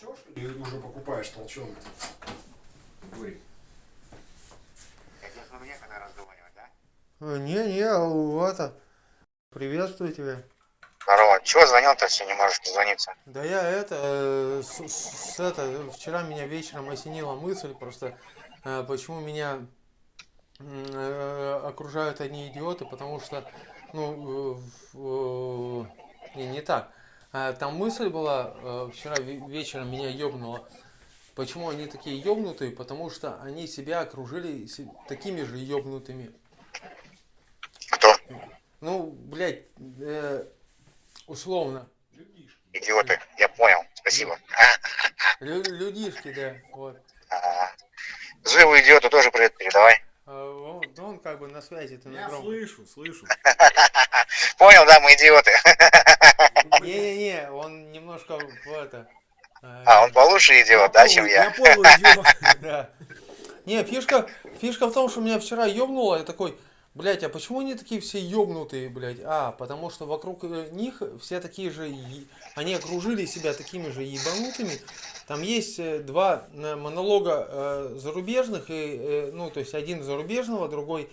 толчешь или уже покупаешь толченый? Бурик. Это мне когда разговаривать, да? Э, Не-не, это... Приветствую тебя. Здорово. Чего звонил-то, если не можешь дозвониться? Да я это, э, с, с- это, вчера меня вечером осенила мысль, просто э, почему меня э, окружают одни идиоты, потому что, ну, э, э, не, не так. А, Там мысль была, э, вчера ве- вечером меня ёбнуло. Почему они такие ёбнутые? Потому что они себя окружили такими же ёбнутыми. Кто? Ну, блядь, э, условно. Идиоты. Я понял. Спасибо. Лю- людишки, да, вот. а. Живу идиоту тоже привет передавай. А он, он как бы на связи, ты на Я громком. слышу, слышу. Понял, да, мы идиоты. Не-не-не, он немножко в это... э, А, он получше идиот, да, чем Я я? идиот. Да. Не, фишка, фишка в том, что меня вчера ёбнуло, я такой, блядь, а почему они такие все ёбнутые, блядь? А, потому что вокруг э, них все такие же, они окружили себя такими же ебанутыми. Там есть э, два монолога зарубежных, и, ну, то есть один зарубежного, другой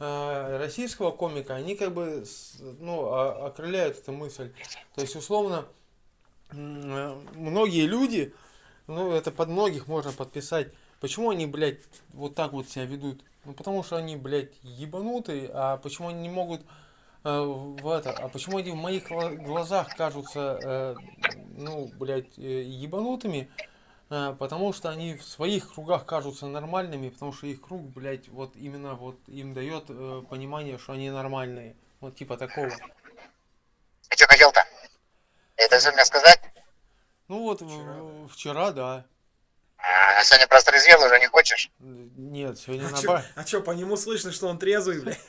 российского комика, они как бы, ну, о- окрыляют эту мысль. То есть, условно, э, многие люди, ну, это под многих можно подписать, Почему они, блядь, вот так вот себя ведут? Ну, потому что они, блядь, ебанутые, а почему они не могут э, в это, а почему они в моих гла- глазах кажутся, э, ну, блядь, э, ебанутыми? Э, потому что они в своих кругах кажутся нормальными, потому что их круг, блядь, вот именно вот им дает э, понимание, что они нормальные. Вот типа такого. Ты что хотел-то? Это все мне сказать? Ну вот в- вчера, да. А, сегодня просто резвел уже не хочешь? Нет, сегодня А на чё, а чё, по нему слышно, что он трезвый, блядь?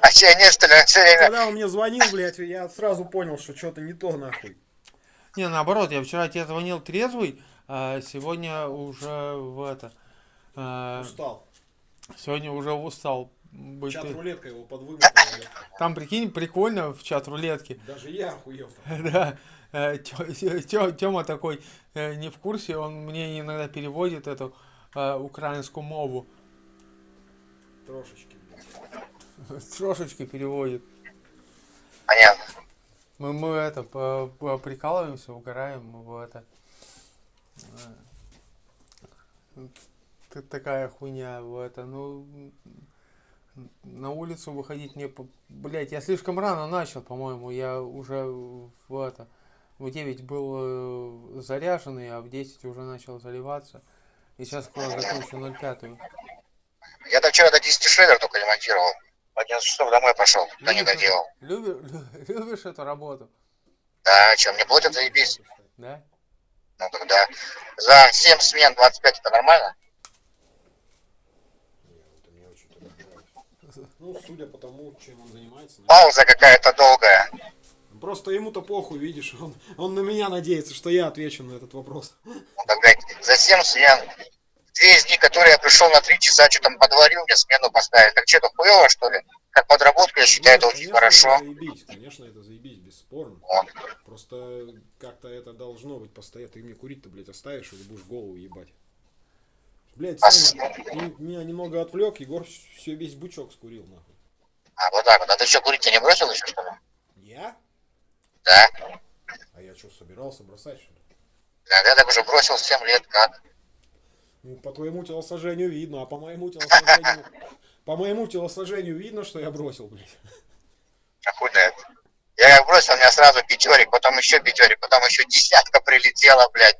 А че, нет, что ли, все время? Когда он мне звонил, блядь, я сразу понял, что что-то не то, нахуй. Не, наоборот, я вчера тебе звонил трезвый, а сегодня уже в это. а, Устал. сегодня уже устал быть. Чат рулетка его подвыгнала. блядь. Там, прикинь, прикольно в чат рулетки. Даже я охуел. Да. э, Тема такой э, не в курсе, он мне иногда переводит эту э, украинскую мову. Трошечки. Трошечки переводит. Мы, мы это прикалываемся, угораем, мы это. э, Такая хуйня, в это, ну на улицу выходить мне, блять, я слишком рано начал, по-моему, я уже в это, в 9 был э, заряженный, а в 10 уже начал заливаться, и сейчас скоро закончу 05 Я там вчера до 10 шредер только ремонтировал. В 11 часов домой пошел, но не доделал. Любишь, любишь эту работу, Да, что, мне платят заебись? да? Ну тогда за 7 смен 25 это нормально? Ну, судя по тому, чем он занимается. наверное. Пауза какая-то долгая. Просто ему-то похуй, видишь, он, он на меня надеется, что я отвечу на этот вопрос. Ну тогда за 7 смен. Из них, которые я пришел на 3 часа, что там подварил, мне смену поставили. Так что, это хуево, что ли? Как подработку, я считаю, это Ну, очень хорошо. Это заебись, конечно, это заебись, бесспорно. Вот. Просто как-то это должно быть постоянно. Ты мне курить-то, блядь, оставишь или будешь голову ебать? Блядь, А Саня, ты меня немного отвлек, Егор все весь бычок скурил, нахуй. А вот так вот. А ты что, курить-то не бросил еще, что ли? Я? Да. А я что, собирался бросать, что ли? Да, я так уже бросил 7 лет, как? Ну, по твоему телосложению видно, а по моему телосложению... По моему телосложению видно, что я бросил, блядь. А хуй знает. Я как бросил, у меня сразу пятерик, потом еще пятерик, потом еще десятка прилетела, блядь.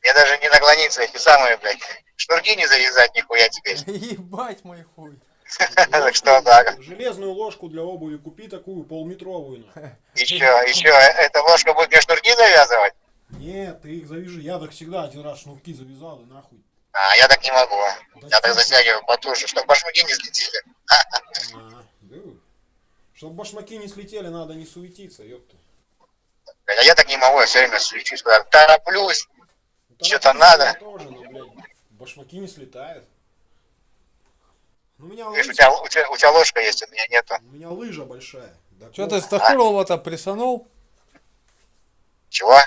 Мне даже не наклониться, эти самые, блядь, шнурки не завязать нихуя теперь. Ебать мой хуй. Так что так. Железную ложку для обуви купи такую, полметровую. нахуй. Еще, еще, эта ложка будет мне шнурки завязывать? Нет, ты их завяжи. Я так всегда один раз шнурки завязал и нахуй. А, я так не могу. Да Я так затягиваю потуже, чтобы башмаки не слетели. А, да. Чтобы башмаки не слетели, надо не суетиться, ёпта. А я так не могу, я все время свечусь, куда тороплюсь. Ну, торопиться надо. Тоже, но, блядь, башмаки не слетают. Ну, У меня, Видишь, у лыжа, тебя, у, тебя, у тебя ложка есть, у меня нету. у меня лыжа большая. Да Че кол- ты Стахурова-то присанул? Чего?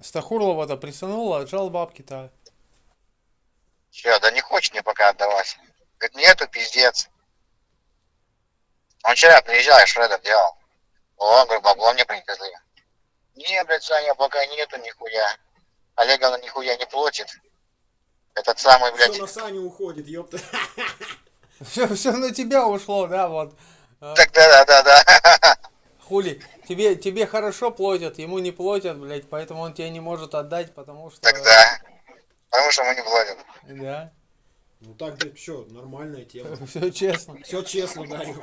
Стахурлова-то присанула, отжал бабки-то. Че, да не хочет мне пока отдавать. Говорит, нету, пиздец. Он вчера приезжал, я шредер делал. О, говорю, бабло мне привезли. Не, блядь, Саня, пока нету нихуя. Олеговна нихуя не платит. Этот самый, блядь, Все на Саню уходит, ёпта. Все, все на тебя ушло, да, вот. А, так да, да, да, да. Хули, тебе, тебе хорошо платят, ему не платят, блядь, поэтому он тебе не может отдать, потому что... Так да. Потому что мы не платим. Да, Ну так, да, все, нормальная тема. все честно. Все честно, да.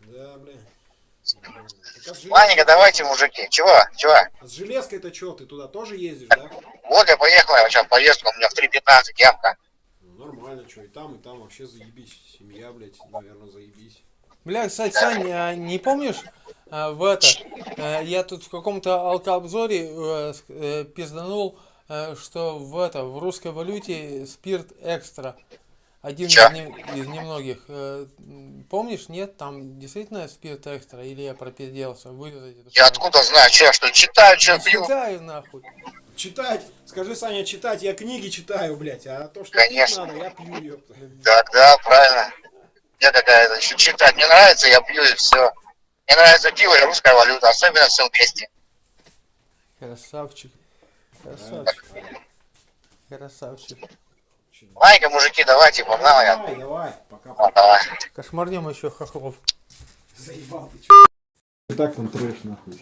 Да. Так, а железкой- давайте, мужики. Чего? Чего? А с железкой-то что, ты туда тоже ездишь, да? Вот я поехал, я сейчас поездку, у меня в 3.15 явка. Ну, нормально, что, и там, и там вообще заебись. Семья, блядь, наверное, заебись. Бля, кстати, Сань, а не помнишь, а, в это, э, я тут в каком-то алкообзоре э, э, пизданул, э, что в это, в русской валюте спирт экстра. Один из, не- из немногих. Э, Помнишь, нет? Там действительно спирт экстра? Или я пропизделся? Вырезать это Я откуда знаю, что я что, читаю, что Да пью? читаю, нахуй. Читать, скажи, Саня, читать, я книги читаю, блядь, а то, что Конечно. пить надо, я пью, ёпта. Так, да, правильно. Мне какая-то еще читать не нравится, я пью и все. Мне нравится пиво и русская валюта, особенно в Селбесте. Красавчик. Красавчик. Красавчик. Ладненько, мужики, давайте, погнал я. Давай, давай, пока, Вот, пока. давай. Кошмарнем еще хохлов. Заебал ты, чё. Так там трэш, нахуй.